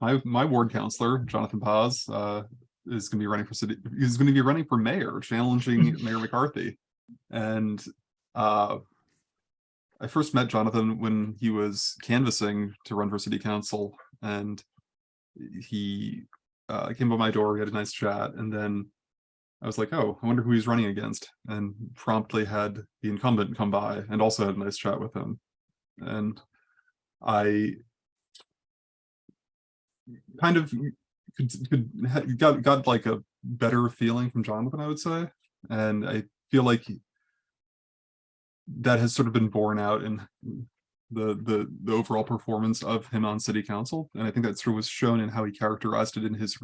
my my ward counselor, Jonathan Paz, uh, is going to be running for city. He's going to be running for mayor, challenging Mayor McCarthy. And uh, I first met Jonathan when he was canvassing to run for city council, and he uh, came by my door. We had a nice chat, and then I was like, "Oh, I wonder who he's running against," and promptly had the incumbent come by and also had a nice chat with him. And I kind of could, could got got like a better feeling from Jonathan, I would say, and I feel like that has sort of been borne out in the the the overall performance of him on city council, and I think that sort of was shown in how he characterized it in his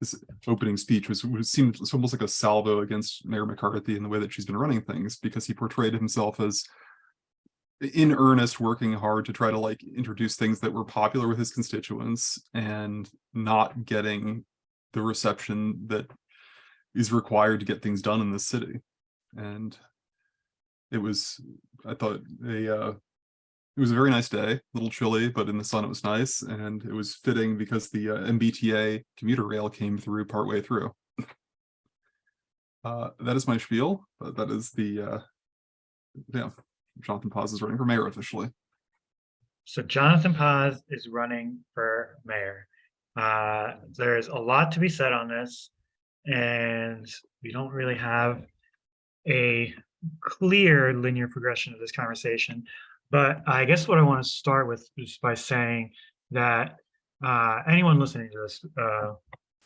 his opening speech, was, was seemed almost like a salvo against Mayor McCarthy in the way that she's been running things, because he portrayed himself as in earnest working hard to try to like introduce things that were popular with his constituents and not getting the reception that is required to get things done in the city. And it was i thought a uh it was a very nice day a little chilly but in the sun it was nice and it was fitting because the uh, mbta commuter rail came through partway through. Uh that is my spiel but that is the uh yeah Jonathan Paz is running for mayor officially. So Jonathan Paz is running for mayor. Uh, there's a lot to be said on this, and we don't really have a clear linear progression of this conversation. But I guess what I want to start with is by saying that uh, anyone listening to this uh,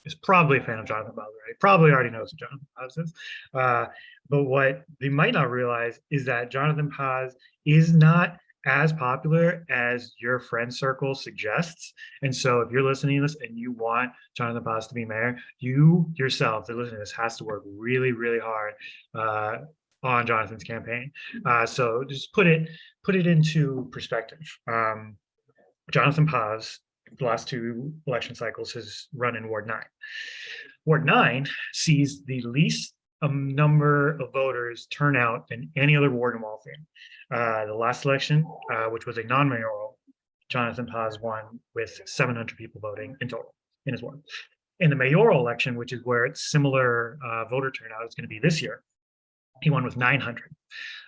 is probably a fan of Jonathan right? Probably already knows Jonathan Paz is. Uh, but what they might not realize is that Jonathan Paz is not as popular as your friend circle suggests. And so if you're listening to this and you want Jonathan Paz to be mayor, you yourself that listening to this has to work really, really hard uh, on Jonathan's campaign. Uh, so just put it put it into perspective. Um, Jonathan Paz, the last two election cycles, has run in Ward 9. Ward 9 sees the least um, number of voters turn out than any other ward in Waltham. Uh, the last election, uh, which was a non-mayoral, Jonathan Paz won with 700 people voting in total in his ward. In the mayoral election, which is where it's similar uh, voter turnout is going to be this year, he won with 900.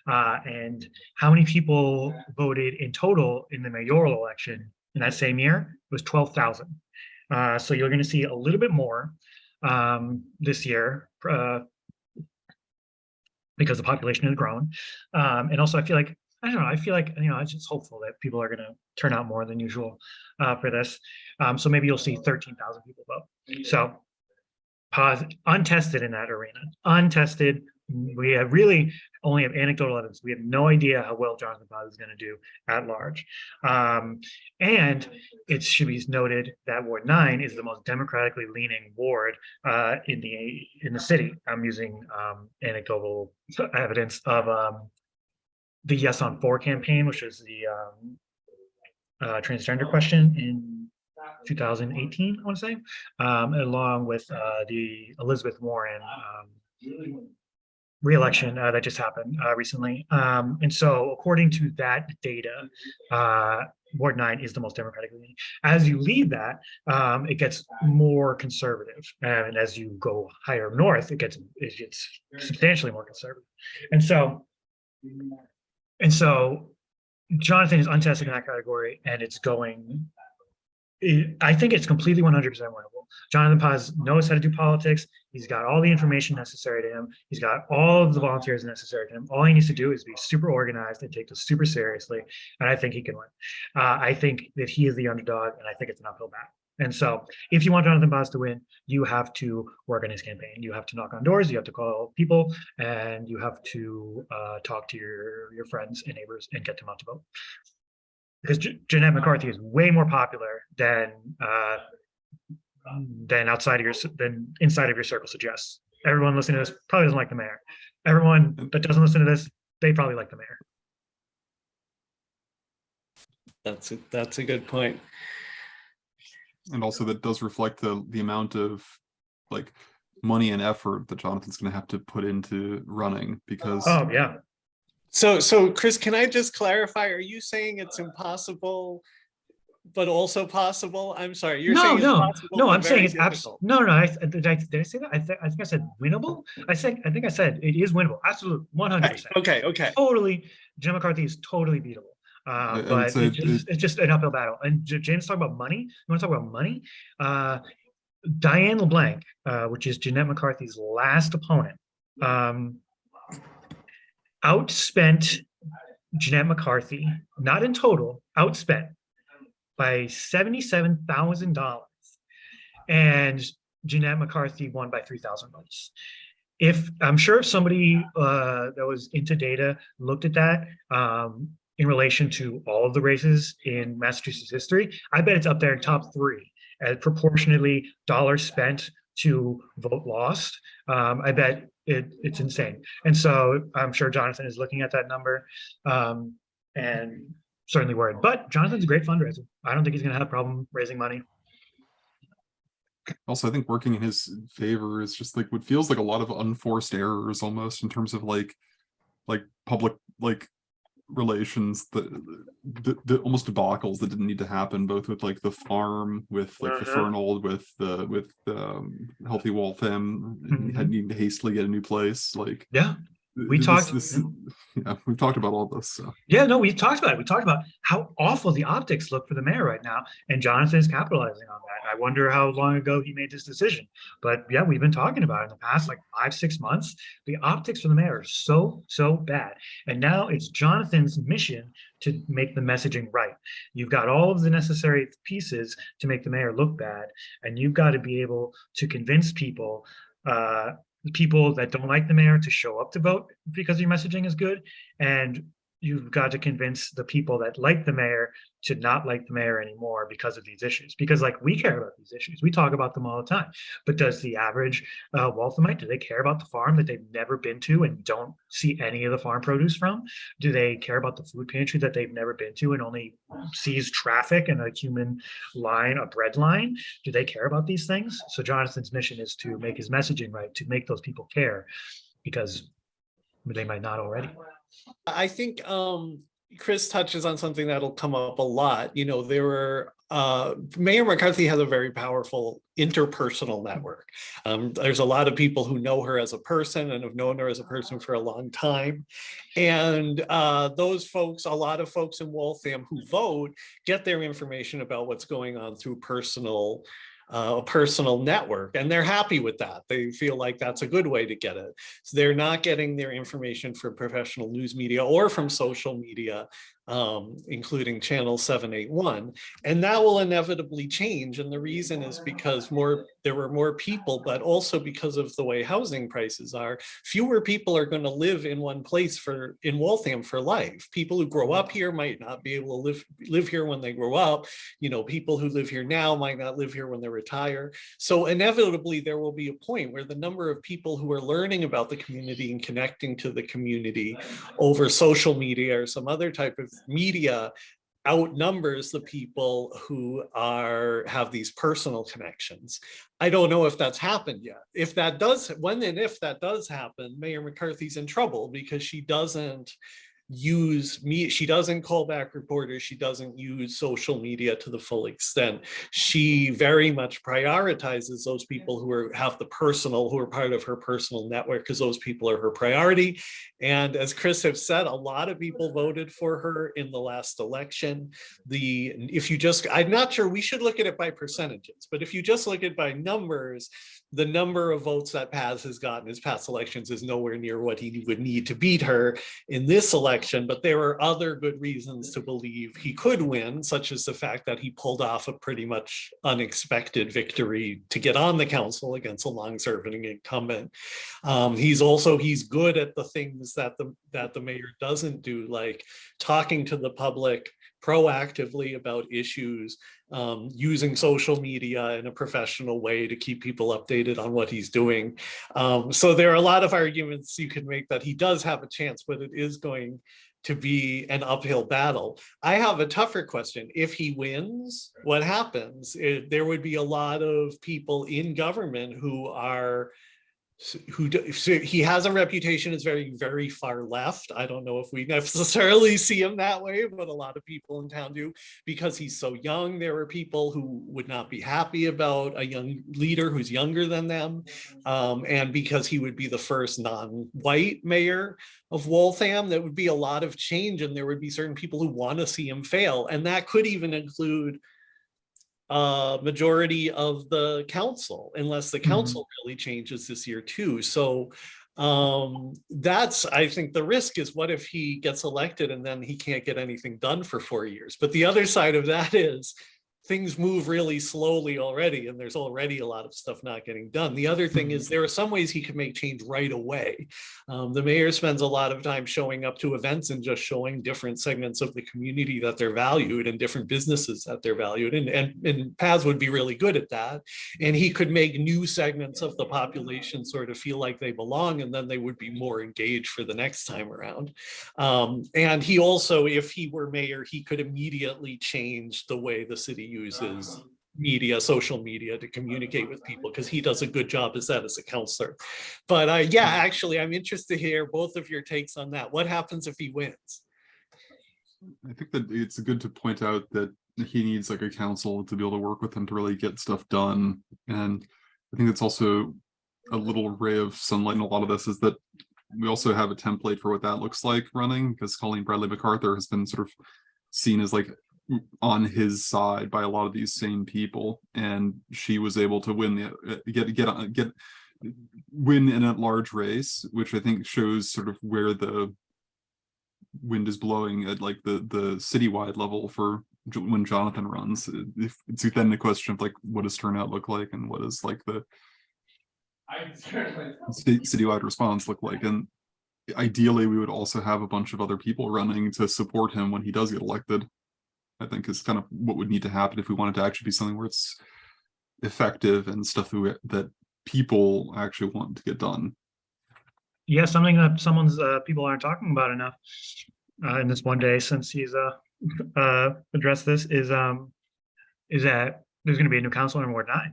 Uh, and how many people voted in total in the mayoral election in that same year? It was 12,000. Uh, so you're going to see a little bit more um, this year, uh, because the population has grown. Um, and also I feel like, I don't know, I feel like, you know, I'm just hopeful that people are gonna turn out more than usual uh, for this. Um, so maybe you'll see 13,000 people vote. So Paz, untested in that arena, untested. We have really only have anecdotal evidence. We have no idea how well Jonathan Paz is going to do at large. Um, and it should be noted that Ward 9 is the most democratically leaning ward uh, in the in the city. I'm using um, anecdotal evidence of um, the Yes on 4 campaign, which was the um, uh, transgender question in 2018, I want to say, um, along with uh, the Elizabeth Warren um, re-election uh, that just happened uh, recently. Um, and so according to that data, uh, Ward 9 is the most democratic leaning. As you leave that, um, it gets more conservative. And as you go higher north, it gets, it gets substantially more conservative. And so, and so Jonathan is untested in that category and it's going it- I think it's completely 100% Jonathan Paz knows how to do politics. He's got all the information necessary to him. He's got all of the volunteers necessary to him. All he needs to do is be super organized and take this super seriously. And I think he can win. Uh, I think that he is the underdog, and I think it's an uphill battle. And so, if you want Jonathan Paz to win, you have to work on his campaign. You have to knock on doors. You have to call people, and you have to uh, talk to your your friends and neighbors and get them out to vote because J- Jeanette McCarthy is way more popular than uh, Um, than outside of your c- than inside of your circle suggests. Everyone listening to this probably doesn't like the mayor. Everyone mm-hmm. that doesn't listen to this, they probably like the mayor. That's a, that's a good point. And also that does reflect the the amount of like money and effort that Jonathan's gonna have to put into running because Oh yeah, So, so Chris, can I just clarify? Are you saying it's impossible but also possible? I'm sorry, you're No, saying it's no, possible, no, but I'm saying it's abs, difficult. no, no, I, did I, did I say that? I think, I think I said winnable. I said, I think I said it is winnable, absolutely, one hundred Okay, percent. okay, okay. Totally, Jim McCarthy is totally beatable. Uh, but say it's just, it's just an uphill battle. And J- James talking about money. You want to talk about money? Uh, Diane LeBlanc, uh, which is Jeanette McCarthy's last opponent, um, outspent Jeanette McCarthy, not in total, outspent by seventy-seven thousand dollars. And Jeanette McCarthy won by three thousand votes. If, I'm sure if somebody uh, that was into data looked at that um, in relation to all of the races in Massachusetts history, I bet it's up there in top three as proportionately dollars spent to vote lost. Um, I bet it, it's insane. And so I'm sure Jonathan is looking at that number um, and certainly worried. But Jonathan's a great fundraiser. I don't think he's going to have a problem raising money. Also, I think working in his favor is just like what feels like a lot of unforced errors almost in terms of like, like public, like relations, that the, the almost debacles that didn't need to happen, both with like the farm, with like the Mhm. Fernald, with the, with um, Healthy Waltham, and had needing to hastily get a new place, like. Yeah. We this- talked- this- Yeah, we've talked about all this, so. Yeah, no, we talked about it. We talked about how awful the optics look for the mayor right now, and Jonathan is capitalizing on that. I wonder how long ago he made this decision. But yeah, we've been talking about it in the past like five, six months. The optics for the mayor are so, so bad. And now it's Jonathan's mission to make the messaging right. You've got all of the necessary pieces to make the mayor look bad, and you've got to be able to convince people uh, people that don't like the mayor to show up to vote because your messaging is good. And you've got to convince the people that like the mayor to not like the mayor anymore because of these issues. Because like we care about these issues. We talk about them all the time. But does the average uh, Walthamite do they care about the farm that they've never been to and don't see any of the farm produce from? Do they care about the food pantry that they've never been to and only sees traffic and a human line a bread line? Do they care about these things? So jonathan's mission is to make his messaging right to make those people care because they might not already I think um Chris touches on something that'll come up a lot. You know, there were uh Mayor McCarthy has a very powerful interpersonal network. Um, there's a lot of people who know her as a person and have known her as a person for a long time. And uh those folks, a lot of folks in Waltham who vote get their information about what's going on through personal uh, a personal network and they're happy with that. They feel like that's a good way to get it. So they're not getting their information from professional news media or from social media, um, including channel 781. And that will inevitably change. And the reason is because more there were more people, but also because of the way housing prices are, fewer people are going to live in one place for in Waltham for life. People who grow up mm. here might not be able to live live here when they grow up. You know, people who live here now might not live here when they retire. So inevitably there will be a point where the number of people who are learning about the community and connecting to the community over social media or some other type of media outnumbers the people who are have these personal connections. I don't know if that's happened yet. If that does, when and if that does happen, Mayor McCarthy's in trouble because she doesn't use me she doesn't call back reporters she doesn't use social media to the full extent. She very much prioritizes those people who are have the personal who are part of her personal network because those people are her priority. And as chris have said a lot of people mm-hmm. voted for her in the last election. The if you just i'm not sure we should look at it by percentages but if you just look at it by numbers the number of votes that Paz has gotten his past elections is nowhere near what he would need to beat her in this election, but there are other good reasons to believe he could win, such as the fact that he pulled off a pretty much unexpected victory to get on the council against a long-serving incumbent. Um, he's also, he's good at the things that the, that the mayor doesn't do, like talking to the public proactively about issues, um, using social media in a professional way to keep people updated on what he's doing. Um, so there are a lot of arguments you can make that he does have a chance, but it is going to be an uphill battle. I have a tougher question. If he wins, what happens? It- there would be a lot of people in government who are who, do- so he has a reputation as very, very far left. I don't know if we necessarily see him that way, but a lot of people in town do. Because he's so young, there are people who would not be happy about a young leader who's younger than them. Um, and because he would be the first non-white mayor of Waltham, that would be a lot of change and there would be certain people who want to see him fail. And that could even include a majority of the council, unless the Mhm. council really changes this year too. So um, that's, I think the risk is what if he gets elected and then he can't get anything done for four years? But the other side of that is things move really slowly already and there's already a lot of stuff not getting done. The other thing is there are some ways he could make change right away. Um, the mayor spends a lot of time showing up to events and just showing different segments of the community that they're valued and different businesses that they're valued and, and, and Paz would be really good at that. And he could make new segments of the population sort of feel like they belong and then they would be more engaged for the next time around. Um, and he also, if he were mayor, he could immediately change the way the city uses media, social media to communicate with people because he does a good job as that as a counselor. But uh, yeah, actually, I'm interested to hear both of your takes on that. What happens if he wins? I think that it's good to point out that he needs like a council to be able to work with him to really get stuff done. And I think it's also a little ray of sunlight in a lot of this is that we also have a template for what that looks like running because Colleen Bradley MacArthur has been sort of seen as like on his side by a lot of these same people and she was able to win the uh, get get get win in a large race which i think shows sort of where the wind is blowing at like the the citywide level for when jonathan runs. If it's then the question of like what does turnout look like and what does like the citywide response look like and ideally we would also have a bunch of other people running to support him when he does get elected i think is kind of what would need to happen if we wanted to actually be something where it's effective and stuff that, we- that people actually want to get done Yeah, something that someone's, uh, people aren't talking about enough, uh, in this one day since he's, uh, uh, addressed this is, um, is that there's gonna be a new councilor in Ward nine.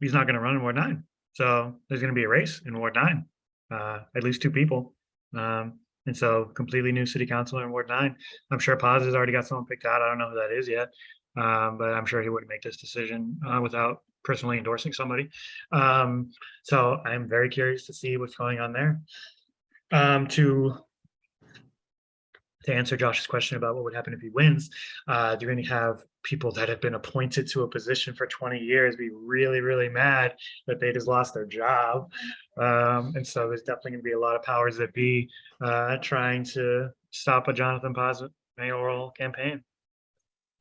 He's not gonna run in Ward nine, so there's gonna be a race in Ward nine, uh, at least two people. Um, and so completely new city councilor in Ward nine. I'm sure Paz has already got someone picked out. I don't know who that is yet. Um, but I'm sure he wouldn't make this decision, uh, without personally endorsing somebody. Um, so I'm very curious to see what's going on there. Um, to to answer Josh's question about what would happen if he wins, uh, you're going to have people that have been appointed to a position for 20 years be really, really mad that they just lost their job. Um, and so there's definitely going to be a lot of powers that be uh, trying to stop a Jonathan Paz mayoral campaign.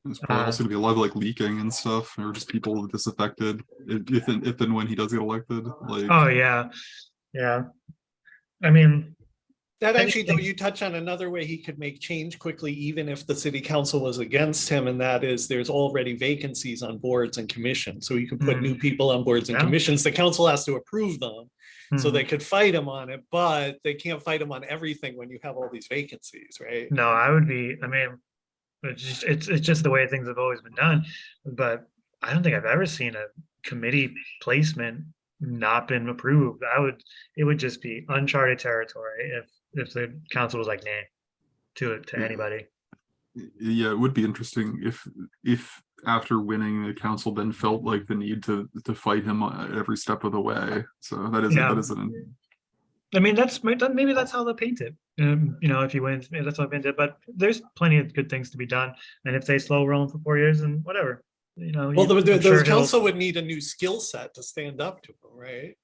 There's probably Uh, also gonna be a lot of like leaking and stuff, or just people disaffected, if, if, and- if and when he does get elected, like. Oh yeah, yeah. I mean, That actually, though, you touch on another way he could make change quickly, even if the city council was against him, and that is there's already vacancies on boards and commissions. So you can put Mm. new people on boards and Yeah. commissions. The council has to approve them. So hmm. they could fight him on it, but they can't fight him on everything when you have all these vacancies, right? No, I would be, I mean, it's just, it's, it's just the way things have always been done. But I don't think I've ever seen a committee placement not been approved. I would, it would just be uncharted territory if, if the council was like, nah, to it, to Yeah. anybody. Yeah, it would be interesting if, if after winning, the council then felt like the need to, to fight him every step of the way. So that is, Yeah. that is an, I mean, that's, maybe that's how they paint it. Um, you know, if you win, that's how they paint it, but there's plenty of good things to be done. And if they slow rolling for four years and whatever, you know. Well, the, the, sure the he'll- council would need a new skill set to stand up to him, right?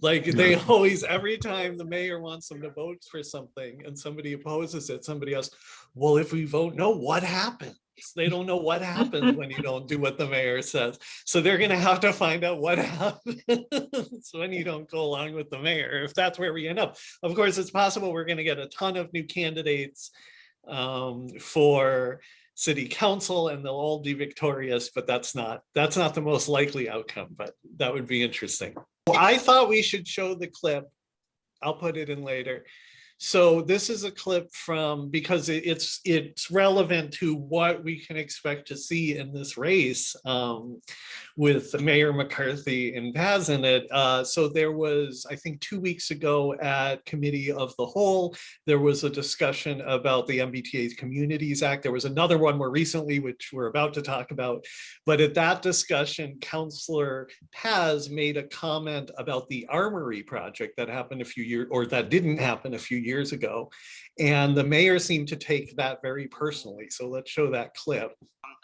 Like they always, every time the mayor wants them to vote for something and somebody opposes it, somebody else, well, if we vote no, what happens? They don't know what happens when you don't do what the mayor says. So they're gonna have to find out what happens when you don't go along with the mayor, if that's where we end up. Of course, it's possible we're gonna get a ton of new candidates um, for city council and they'll all be victorious, but that's not, that's not the most likely outcome, but that would be interesting. Well, I thought we should show the clip. I'll put it in later. So this is a clip from, because it's, it's relevant to what we can expect to see in this race um, with Mayor McCarthy and Paz in it. Uh, So there was, I think, two weeks ago at Committee of the Whole, there was a discussion about the MBTA's Communities Act. There was another one more recently, which we're about to talk about. But at that discussion, Counselor Paz made a comment about the Armory project that happened a few years, or that didn't happen a few years ago. And the mayor seemed to take that very personally. So let's show that clip.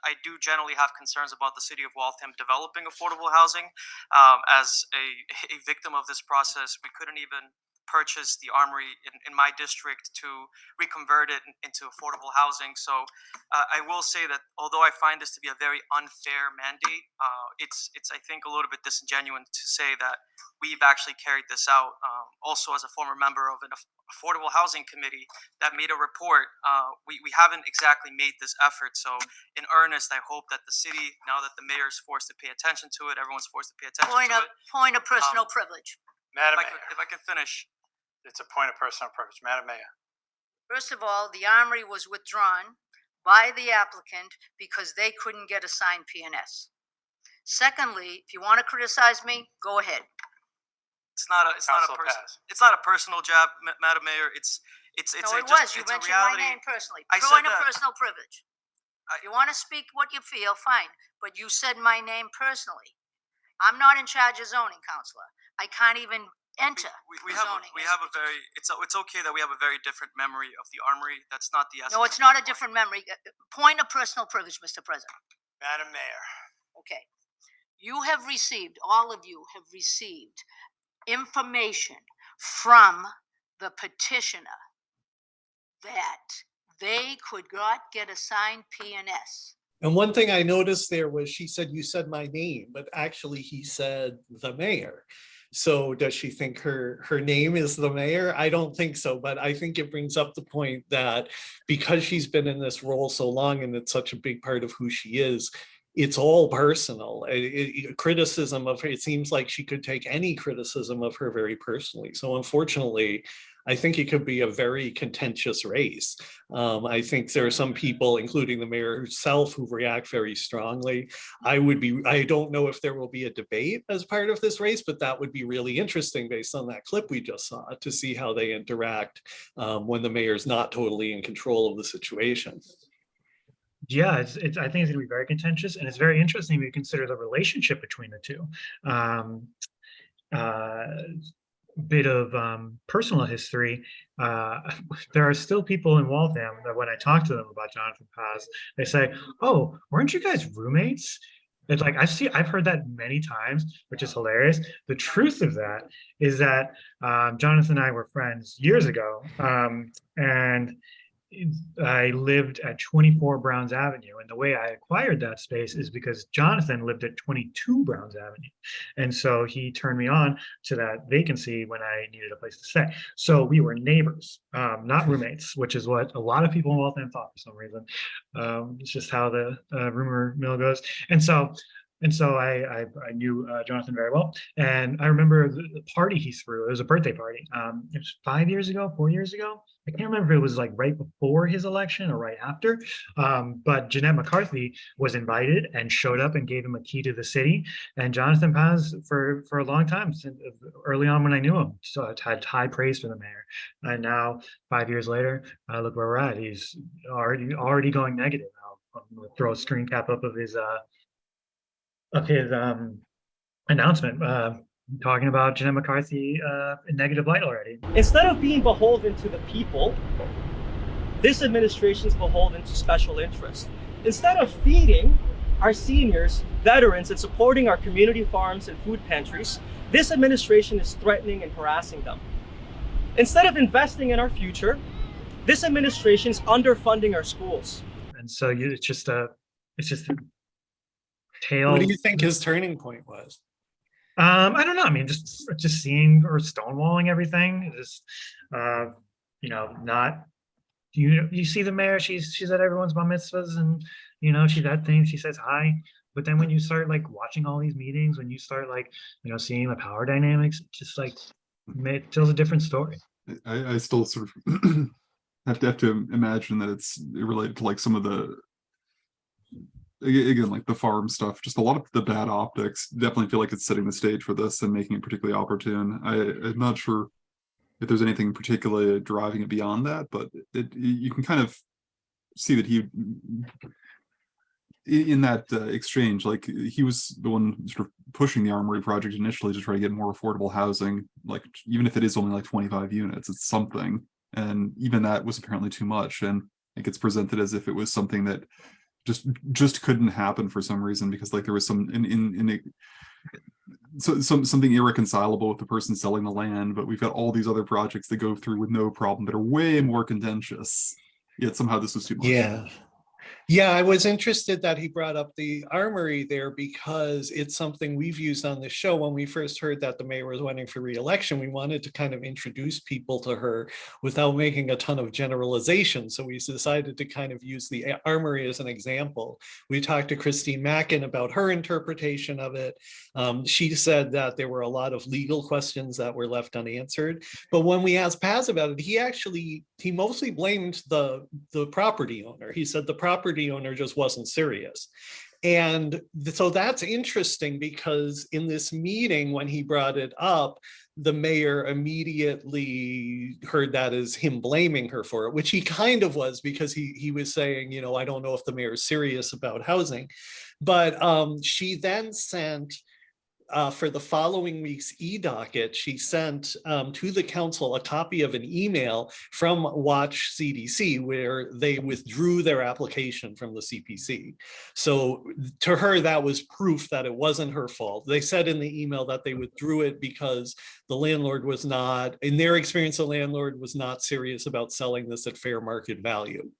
I do generally have concerns about the city of Waltham developing affordable housing. Um, as a, a victim of this process, we couldn't even purchase the armory in, in my district to reconvert it into affordable housing. So uh, I will say that although I find this to be a very unfair mandate, uh, it's it's I think a little bit disingenuous to say that we've actually carried this out. Um, also, as a former member of an affordable housing committee that made a report, uh, we we haven't exactly made this effort. So in earnest, I hope that the city, now that the mayor is forced to pay attention to it, everyone's forced to pay attention Point to of, it. point of personal Um, privilege. If Madam I could, if I can finish, it's a point of personal privilege. Madam Mayor, First of all, the armory was withdrawn by the applicant because they couldn't get a signed PNS. Secondly, if you want to criticize me, go ahead. it's not a, it's not a Councilor person, Paz. it's not a personal job, Ma- Madam Mayor. It's, it's, it's No, a it just, was. You it's a mentioned my reality. name personally. I said Point of that. personal privilege. I- You want to speak what you feel, fine, but you said my name personally. I'm not in charge of zoning, counselor. I can't even enter. We, we the have, a- we have a very, it's, a- it's okay that we have a very different memory of the armory. That's not the essence. No, it's of not a point. different memory. Uh, uh, Point of personal privilege, Mr. President. Madam Mayor, Okay. You have received, all of you have received information from the petitioner that they could not get a signed PNS. And one thing I noticed there was she said, you said my name, but actually he said the mayor. So does she think her, her name is the mayor? I don't think so, but I think it brings up the point that because she's been in this role so long and it's such a big part of who she is, it's all personal. It- it- criticism of her, it seems like she could take any criticism of her very personally. So unfortunately, I think it could be a very contentious race. Um, I think there are some people, including the mayor herself, who react very strongly. I would be, I don't know if there will be a debate as part of this race, but that would be really interesting based on that clip we just saw to see how they interact um, when the mayor's not totally in control of the situation. Yeah, it's, it's, I think it's gonna be very contentious and it's very interesting when you consider the relationship between the two. Um, uh, bit of um, personal history. Uh, there are still people in Waltham that when I talk to them about Jonathan Paz, they say, "Oh, weren't you guys roommates?" It's like I've seen, I've heard that many times, which is hilarious. The truth of that is that um, Jonathan and I were friends years ago, um, and I lived at 24 Browns Avenue. And the way I acquired that space is because Jonathan lived at 22 Browns Avenue. And so he turned me on to that vacancy when I needed a place to stay. So we were neighbors, um, not roommates, which is what a lot of people in Waltham thought for some reason. Um, it's just how the uh, rumor mill goes. And so and so I, I, I knew uh, Jonathan very well. And I remember the, the party he threw. It was a birthday party. Um, it was five years ago, four years ago. I can't remember if it was like right before his election or right after. Um, but Jeanette McCarthy was invited and showed up and gave him a key to the city. And Jonathan Paz, for for a long time, since early on when I knew him, so had high praise for the mayor. And now, five years later, uh, look where we're at. He's already already going negative. I'll, gonna throw a screen cap up of his uh, of his um, announcement, uh, talking about Jeanette McCarthy uh, in negative light already. Instead of being beholden to the people, this administration is beholden to special interests. Instead of feeding our seniors, veterans, and supporting our community farms and food pantries, this administration is threatening and harassing them. Instead of investing in our future, this administration is underfunding our schools. And so you, it's just a, it's just a. What do you think his turning point was? Um, I don't know. I mean, just just seeing or stonewalling everything. Just uh, you know, not you. You see the mayor. She's she's at everyone's bar mitzvahs, and you know she's at things. She says hi. But then when you start like watching all these meetings, when you start like you know seeing the power dynamics, it's just like it tells a different story. I, I still sort of have to have to imagine that it's related to like some of the aga- again, like the farm stuff, just a lot of the bad optics. Definitely feel like it's setting the stage for this and making it particularly opportune. I, I'm not sure if there's anything particularly driving it beyond that, but it you can kind of see that he in that uh, exchange, like he was the one sort of pushing the armory project initially to try to get more affordable housing, like even if it is only like 25 units, it's something. And even that was apparently too much. And it gets presented as if it was something that just just couldn't happen for some reason because like there was some in in in so some something irreconcilable with the person selling the land, but we've got all these other projects that go through with no problem that are way more contentious. Yet somehow this was too much. Yeah. Yeah, I was interested that he brought up the armory there because it's something we've used on the show. When we first heard that the mayor was running for reelection, we wanted to kind of introduce people to her without making a ton of generalization. So we decided to kind of use the armory as an example. We talked to Christine Mackin about her interpretation of it. Um, she said that there were a lot of legal questions that were left unanswered. But when we asked Paz about it, he actually, he mostly blamed the, the property owner. He said the property owner just wasn't serious. And so that's interesting because in this meeting, when he brought it up, the mayor immediately heard that as him blaming her for it, which he kind of was because he, he was saying, you know, I don't know if the mayor is serious about housing. But um, she then sent uh, for the following week's e-docket, she sent um, to the council a copy of an email from Watch CDC where they withdrew their application from the CPC. So to her, that was proof that it wasn't her fault. They said in the email that they withdrew it because the landlord was not, in their experience, the landlord was not serious about selling this at fair market value.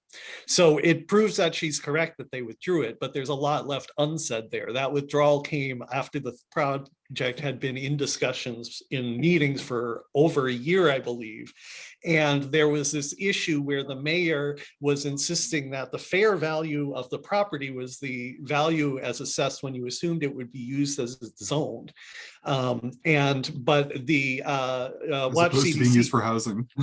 So it proves that she's correct that they withdrew it, but there's a lot left unsaid there. That withdrawal came after the project had been in discussions in meetings for over a year, I believe. And there was this issue where the mayor was insisting that the fair value of the property was the value as assessed when you assumed it would be used as zoned. Um, and, but the, uh, uh, Watch opposed to being used for housing.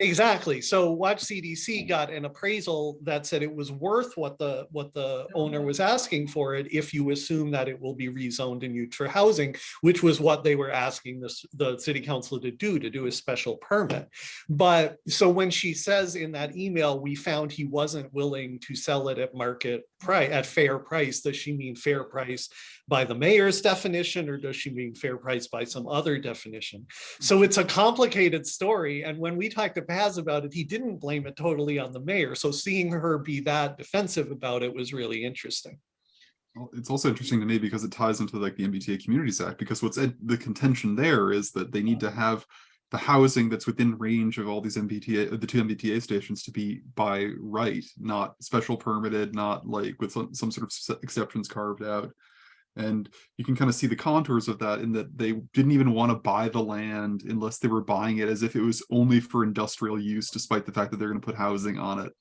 Exactly. So Watch CDC got an appraisal that said it was worth what the, what the owner was asking for it if you assume that it will be rezoned and used for housing, which was what they were asking this, the city council to do, to do a special permit. But so when she says in that email, we found he wasn't willing to sell it at market price, at fair price, does she mean fair price by the mayor's definition or does she mean fair price by some other definition? So it's a complicated story. And when we talked to Paz about it, he didn't blame it totally on the mayor. So seeing her be that defensive about it was really interesting. It's also interesting to me because it ties into like the MBTA Communities Act, because what's the contention there is that they need to have the housing that's within range of all these MBTA, uh, the two MBTA stations to be by right, not special permitted, not like with some, some sort of exceptions carved out. And you can kind of see the contours of that in that they didn't even want to buy the land unless they were buying it as if it was only for industrial use, despite the fact that they're going to put housing on it.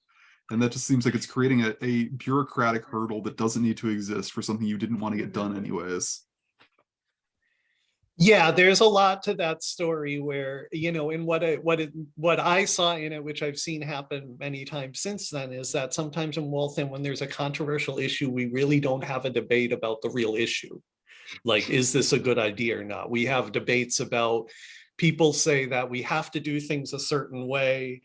And that just seems like it's creating a, a bureaucratic hurdle that doesn't need to exist for something you didn't want to get done anyways. Yeah, there's a lot to that story where, you know, in what I, what it, what I saw in it, which I've seen happen many times since then, is that sometimes in Waltham, when there's a controversial issue, we really don't have a debate about the real issue. Like, is this a good idea or not? We have debates about, people say that we have to do things a certain way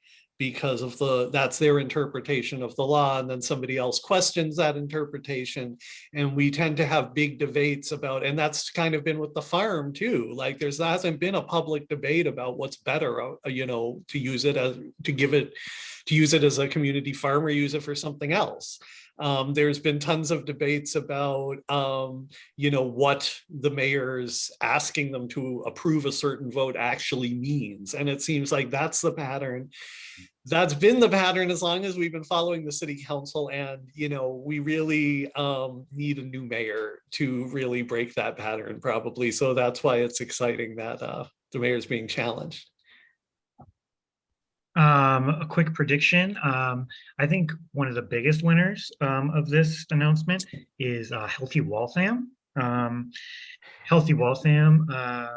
because of the, that's their interpretation of the law, and then somebody else questions that interpretation. And we tend to have big debates about, and that's kind of been with the farm too. Like there's hasn't been a public debate about what's better, uh, you know, to use it as, to give it, to use it as a community farm or use it for something else. Um, there's been tons of debates about, um, you know, what the mayor's asking them to approve a certain vote actually means. And it seems like that's the pattern that's been the pattern as long as we've been following the city council and you know we really um need a new mayor to really break that pattern probably so that's why it's exciting that uh the mayor's being challenged Um, a quick prediction. Um, I think one of the biggest winners um, of this announcement is uh, Healthy Waltham. Um, Healthy Waltham uh,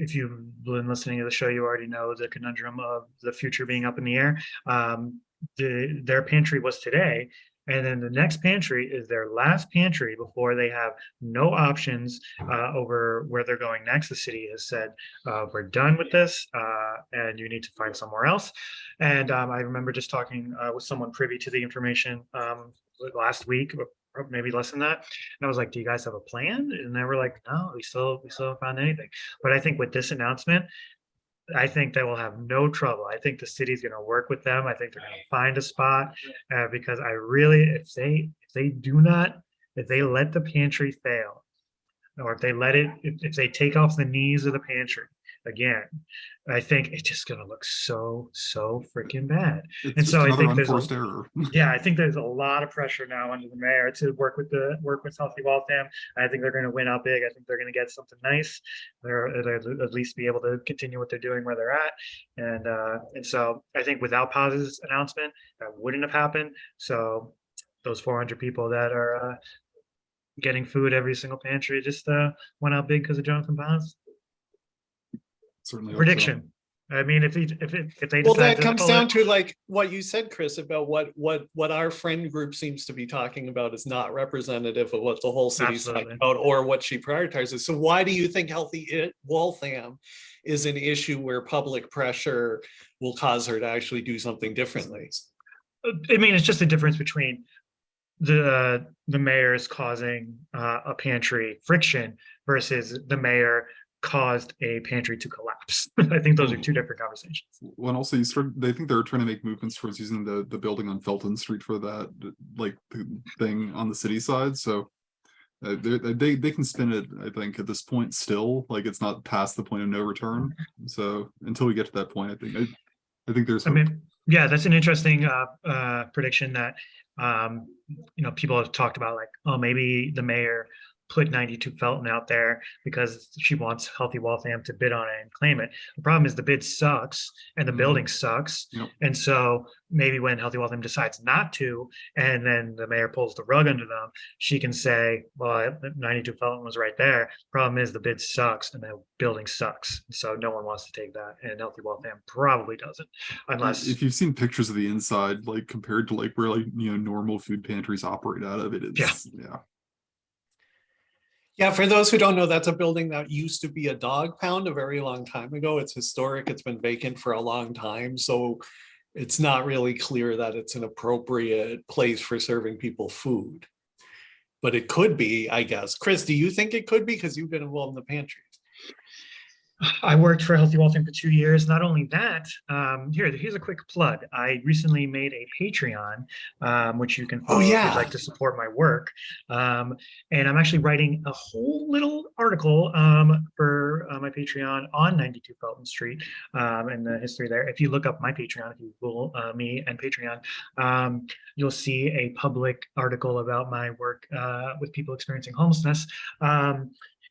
if you've been listening to the show, you already know the conundrum of the future being up in the air. Um, the, their pantry was today, and then the next pantry is their last pantry before they have no options uh, over where they're going next. The city has said, uh, we're done with this uh, and you need to find somewhere else. And um, I remember just talking uh, with someone privy to the information um, last week, or maybe less than that. And I was like, do you guys have a plan? And they were like, no, we still, we still haven't found anything. But I think with this announcement, I think they will have no trouble. I think the city's gonna work with them. I think they're gonna find a spot. Uh, because I really, if they, if they do not, if they let the pantry fail, or if they let it, if, if they take off the knees of the pantry again, I think it's just gonna look so, so freaking bad. It's And so I think there's a- error. Yeah, I think there's a lot of pressure now under the mayor to work with the, work with Healthy Waltham. I think they're gonna win out big. I think they're gonna get something nice. They're, at least be able to continue what they're doing where they're at. And, uh, and so I think without Paz's announcement, that wouldn't have happened. So those four hundred people that are, uh, getting food every single pantry just, uh, went out big because of Jonathan Paz. Certainly. Prediction. I mean, if he, if, it- if they. Well, that to comes down it- to like what you said, Chris, about what, what, what our friend group seems to be talking about is not representative of what the whole city's talking about or what she prioritizes. So why do you think Healthy It Waltham is an issue where public pressure will cause her to actually do something differently? I mean, it's just the difference between the, the mayor's causing uh, a pantry friction versus the mayor caused a pantry to collapse. I think those are two different conversations. When also you start, they think they're trying to make movements towards using the, the building on Felton Street for that, like, the thing on the city side, so. Uh, they, they, they can spin it, I think, at this point still, like, it's not past the point of no return, so, until we get to that point, I think, I, I think there's. I mean, yeah, that's an interesting uh, uh, prediction that, um, you know, people have talked about like, oh, maybe the mayor put 92 Felton out there because she wants Healthy Waltham to bid on it and claim it. The problem is the bid sucks and the Mhm. building sucks. Yep. And so maybe when Healthy Waltham decides not to, and then the mayor pulls the rug under them, she can say, well, 92 Felton was right there. Problem is the bid sucks and the building sucks. So no one wants to take that and Healthy Waltham probably doesn't unless. If you've seen pictures of the inside, like compared to like where like, you know, normal food pantries operate out of it, it's, yeah. Yeah, for those who don't know, that's a building that used to be a dog pound a very long time ago. It's historic. It's been vacant for a long time, so it's not really clear that it's an appropriate place for serving people food. But it could be, I guess. Chris, do you think it could be? Because you've been involved in the pantries. I worked for Healthy Waltham for two years. Not only that, um, here, here's a quick plug. I recently made a Patreon, um, which you can Oh, follow if yeah. you'd like to support my work. Um, and I'm actually writing a whole little article um, for uh, my Patreon on 92 Felton Street um, and the history there. If you look up my Patreon, if you Google uh, me and Patreon, um, you'll see a public article about my work uh, with people experiencing homelessness.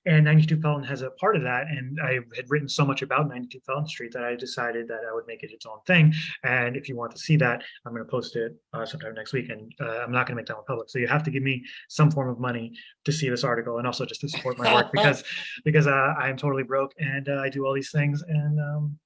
And 92 Felton has a part of that. And I had written so much about 92 Felton Street that I decided that I would make it its own thing. And if you want to see that, I'm going to post it uh, sometime next week. And uh, I'm not going to make that one public. So you have to give me some form of money to see this article and also just to support my work because because uh, I'm totally broke and uh, I do all these things. And um,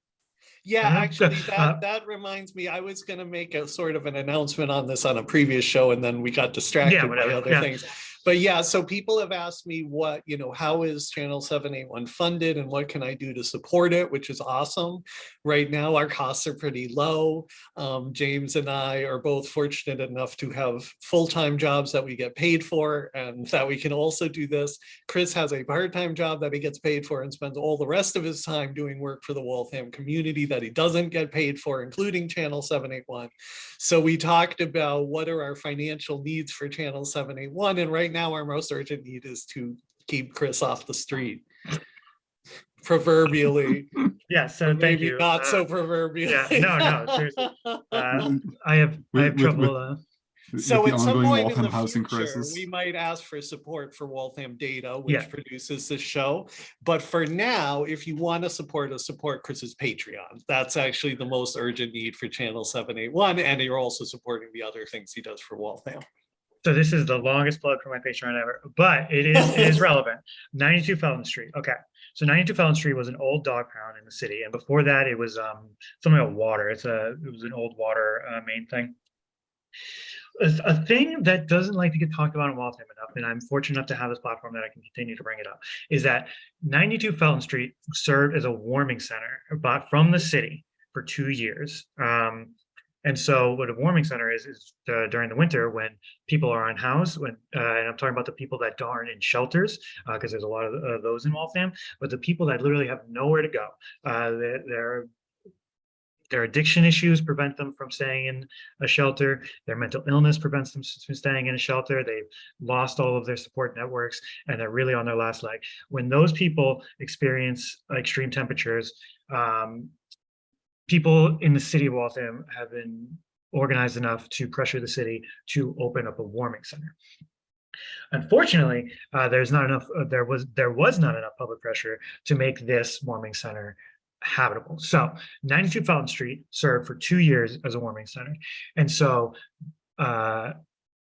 Yeah, Uh-huh. actually, Uh, that, that reminds me, I was gonna make a sort of an announcement on this on a previous show and then we got distracted by other yeah. things. But yeah, so people have asked me what, you know, how is Channel seven eight one funded and what can I do to support it, which is awesome. Right now, our costs are pretty low. Um, James and I are both fortunate enough to have full-time jobs that we get paid for and that we can also do this. Chris has a part-time job that he gets paid for and spends all the rest of his time doing work for the Waltham community that he doesn't get paid for, including Channel 781. So we talked about what are our financial needs for Channel 781, and right now our most urgent need is to keep Chris off the street. Proverbially, yeah, so thank maybe you. not Uh, so proverbially. yeah, no, no, seriously. uh, I have I have with- trouble. with- uh, So at some ongoing point in the housing future, crisis. we might ask for support for Waltham Data, Yeah. which produces this show. But for now, if you want to support us, support Chris's Patreon. That's actually the most urgent need for Channel 781. And you're also supporting the other things he does for Waltham. So this is the longest plug for my Patreon ever, but it is it is relevant. 92 Felton Street. Okay. So 92 Felton Street was an old dog pound in the city, and before that, it was um, something about water. It's a it was an old water uh, main thing. A, a thing that doesn't like to get talked about in Waltham enough, and I'm fortunate enough to have this platform that I can continue to bring it up, is that 92 Felton Street served as a warming center, bought from the city for two years. Um, and so what a warming center is, is uh, during the winter when people are unhoused, when, uh, and I'm talking about the people that aren't in shelters, because there's a lot of uh, those in Waltham, but the people that literally have nowhere to go. Uh, they're their addiction issues prevent them from staying in a shelter. Their mental illness prevents them from staying in a shelter. They've lost all of their support networks and they're really on their last leg. When those people experience extreme temperatures, um, people in the city of Waltham have been organized enough to pressure the city to open up a warming center. Unfortunately, uh, there's not enough, uh, there was, there was not enough public pressure to make this warming center habitable. So 92 Felton Street served for two years as a warming center. And so, uh,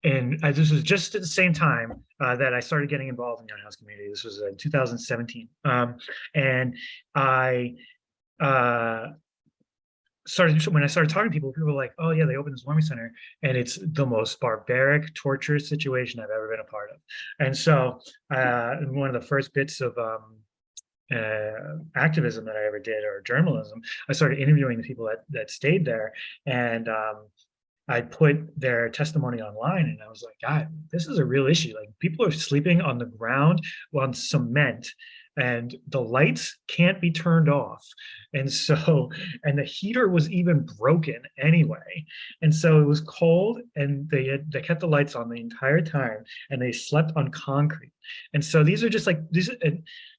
and this was just at the same time uh, that I started getting involved in Young House Community. This was in 2017. Um, and I uh, started, when I started talking to people, people were like, oh yeah, they opened this warming center and it's the most barbaric, torturous situation I've ever been a part of. And so uh, one of the first bits of um, uh, activism that I ever did or journalism, I started interviewing the people that that stayed there, and um, I put their testimony online, and I was like, God, this is a real issue. Like people are sleeping on the ground on cement, and the lights can't be turned off, and so and the heater was even broken anyway, and so it was cold, and they had they kept the lights on the entire time, and they slept on concrete, and so these are just like these.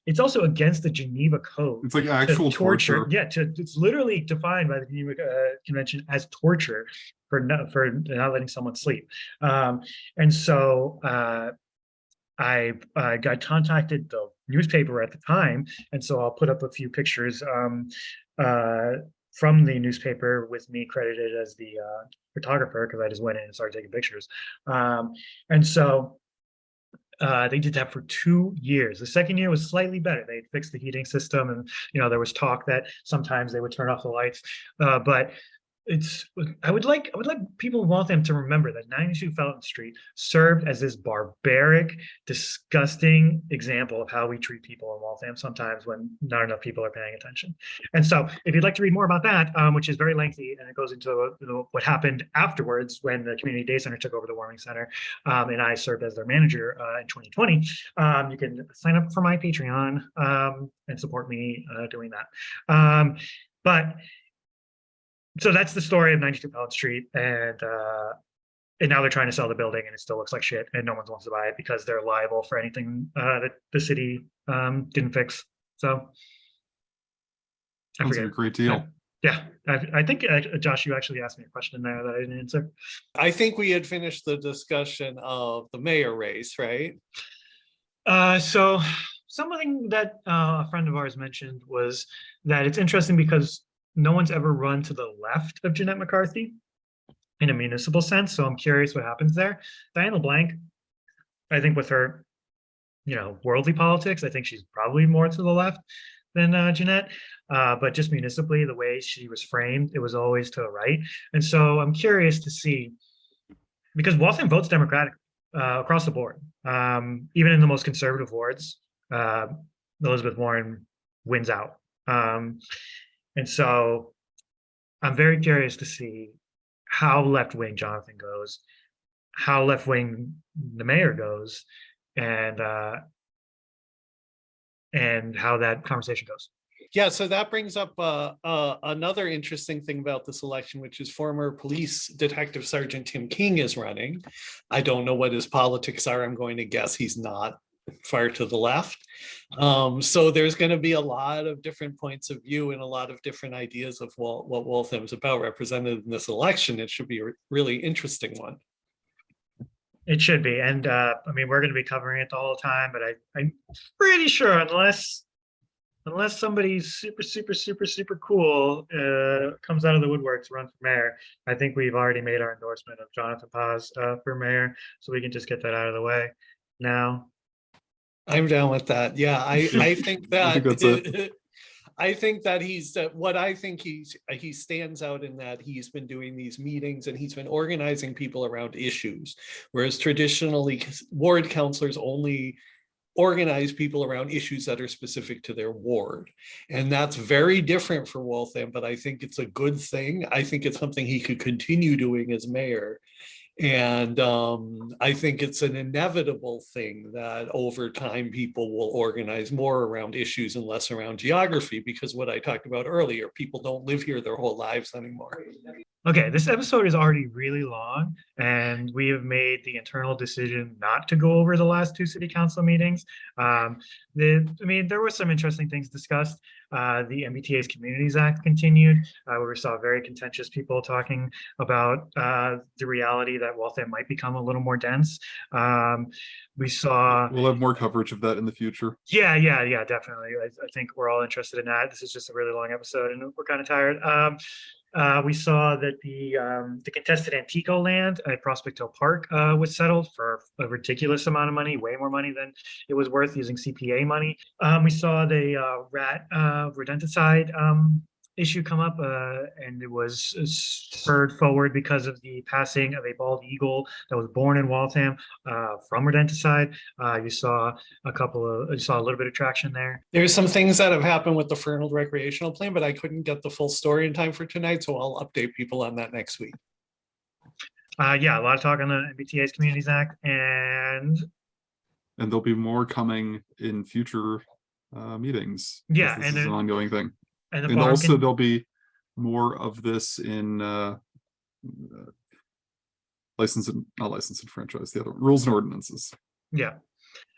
It's also against the Geneva Code. It's like actual torture. Yeah, to, it's literally defined by the Geneva uh, Convention as torture for not for not letting someone sleep. Um, and so uh, I uh, got contacted the newspaper at the time, and so I'll put up a few pictures um, uh, from the newspaper with me credited as the uh, photographer because I just went in and started taking pictures. Um, and so uh, they did that for two years. The second year was slightly better. They fixed the heating system and, you know, there was talk that sometimes they would turn off the lights. Uh, but it's, I would like, I would like people in Waltham to remember that 92 Felton Street served as this barbaric, disgusting example of how we treat people in Waltham sometimes when not enough people are paying attention. And so if you'd like to read more about that, um, which is very lengthy and it goes into you know, what happened afterwards when the Community Day Center took over the Warming Center um, and I served as their manager uh, in 2020, um, you can sign up for my Patreon um, and support me uh, doing that. Um, but so that's the story of 92 Felton Street and uh, and now they're trying to sell the building and it still looks like shit and no one wants to buy it because they're liable for anything uh, that the city um, didn't fix. So I Sounds like forget. a great deal. Yeah, I, I think uh, Josh, you actually asked me a question there that I didn't answer. I think we had finished the discussion of the mayor race, right? Uh, so something that uh, a friend of ours mentioned was that it's interesting because no one's ever run to the left of Jeannette McCarthy in a municipal sense. So I'm curious what happens there. Diana LeBlanc, I think with her, you know, worldly politics, I think she's probably more to the left than uh, Jeannette. Uh, but just municipally, the way she was framed, it was always to the right. And so I'm curious to see, because Waltham votes Democratic uh, across the board, um, even in the most conservative wards, uh, Elizabeth Warren wins out. Um, and so I'm very curious to see how left-wing Jonathan goes, how left-wing the mayor goes, and uh, and how that conversation goes. Yeah, so that brings up uh, uh, another interesting thing about this election, which is former police detective Sergeant Tim King is running. I don't know what his politics are. I'm going to guess he's not far to the left. Um, so there's going to be a lot of different points of view and a lot of different ideas of what, what Waltham's about represented in this election. It should be a really interesting one. It should be, and uh, I mean, we're going to be covering it the whole time, but I, I'm pretty sure unless unless somebody's super, super, super, super cool uh, comes out of the woodwork to run for mayor, I think we've already made our endorsement of Jonathan Paz uh, for mayor, so we can just get that out of the way now. I'm down with that. Yeah, I, I think that. think that's it. I think that he's, that what I think he's, uh, he stands out in that he's been doing these meetings and he's been organizing people around issues. Whereas traditionally ward councilors only organize people around issues that are specific to their ward. And that's very different for Waltham, but I think it's a good thing. I think it's something he could continue doing as mayor. And um, I think it's an inevitable thing that over time, people will organize more around issues and less around geography, because what I talked about earlier, people don't live here their whole lives anymore. Okay, this episode is already really long and we have made the internal decision not to go over the last two city council meetings. Um, the, I mean, there were some interesting things discussed. Uh, the MBTA's Communities Act continued, uh, where we saw very contentious people talking about uh, the reality that Waltham might become a little more dense. Um, we saw We'll have more coverage of that in the future. yeah, yeah, yeah, definitely. I, I think we're all interested in that. This is just a really long episode and we're kind of tired. Um, uh, we saw that the um, the contested Antico land at Prospect Hill Park uh, was settled for a ridiculous amount of money, way more money than it was worth using CPA money. Um, we saw the uh, rat uh, rodenticide um, issue come up, uh, and it was uh, spurred forward because of the passing of a bald eagle that was born in Waltham uh, from rodenticide. Uh, you saw a couple of, you saw a little bit of traction there. There's some things that have happened with the Fernald recreational plan, but I couldn't get the full story in time for tonight, so I'll update people on that next week. Uh, yeah, a lot of talk on the MBTA's Communities Act and And there'll be more coming in future uh, meetings. 'cause Yeah, This and is an ongoing thing. And the And also there'll be more of this in uh, uh, license and, not license and franchise, the other rules and ordinances. yeah.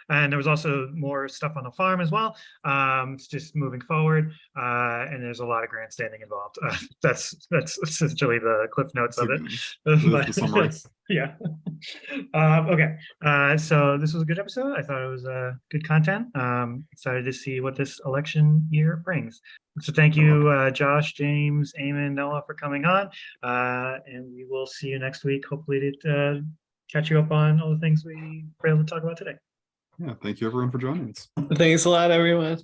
And there was also more stuff on the farm as well. Um, it's just moving forward, uh, and there's a lot of grandstanding involved. Uh, that's that's essentially the cliff notes of it. That's the But- summary. yeah. Um, okay. Uh, so this was a good episode. I thought it was uh, good content. Um, excited to see what this election year brings. So thank you, uh, Josh, James, Eamon, Noah for coming on. Uh, and we will see you next week. Hopefully to uh, catch you up on all the things we were able to talk about today. Yeah, thank you everyone for joining us. Thanks a lot, everyone.